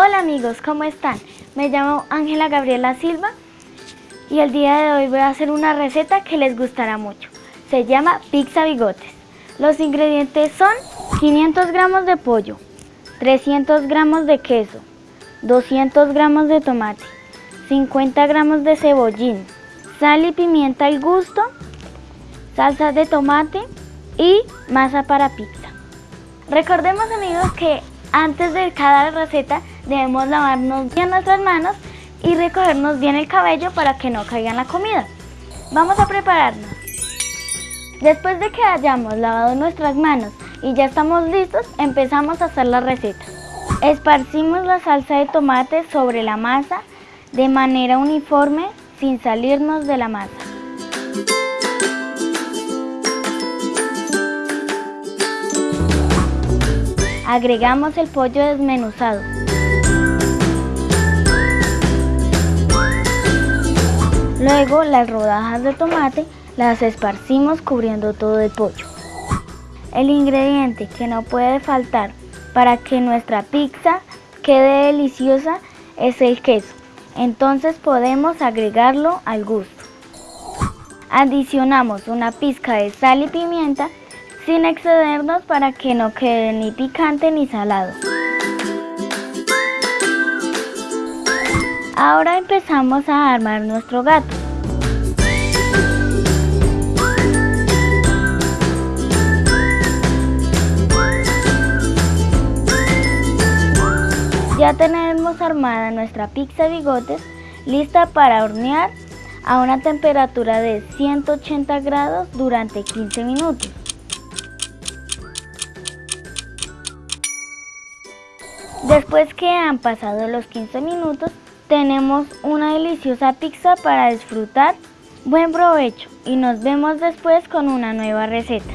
Hola amigos, ¿cómo están? Me llamo Ángela Gabriela Silva y el día de hoy voy a hacer una receta que les gustará mucho. Se llama pizza bigotes. Los ingredientes son 500 gramos de pollo, 300 gramos de queso, 200 gramos de tomate, 50 gramos de cebollín, sal y pimienta al gusto, salsa de tomate y masa para pizza. Recordemos amigos que antes de cada receta debemos lavarnos bien nuestras manos y recogernos bien el cabello para que no caiga en la comida. Vamos a prepararnos. Después de que hayamos lavado nuestras manos y ya estamos listos, empezamos a hacer la receta. Esparcimos la salsa de tomate sobre la masa de manera uniforme sin salirnos de la masa. Agregamos el pollo desmenuzado. Luego las rodajas de tomate las esparcimos cubriendo todo el pollo. El ingrediente que no puede faltar para que nuestra pizza quede deliciosa es el queso. Entonces podemos agregarlo al gusto. Adicionamos una pizca de sal y pimienta sin excedernos para que no quede ni picante ni salado. Ahora empezamos a armar nuestro gato. Ya tenemos armada nuestra pizza bigotes lista para hornear a una temperatura de 180 grados durante 15 minutos. Después que han pasado los 15 minutos, tenemos una deliciosa pizza para disfrutar. Buen provecho y nos vemos después con una nueva receta.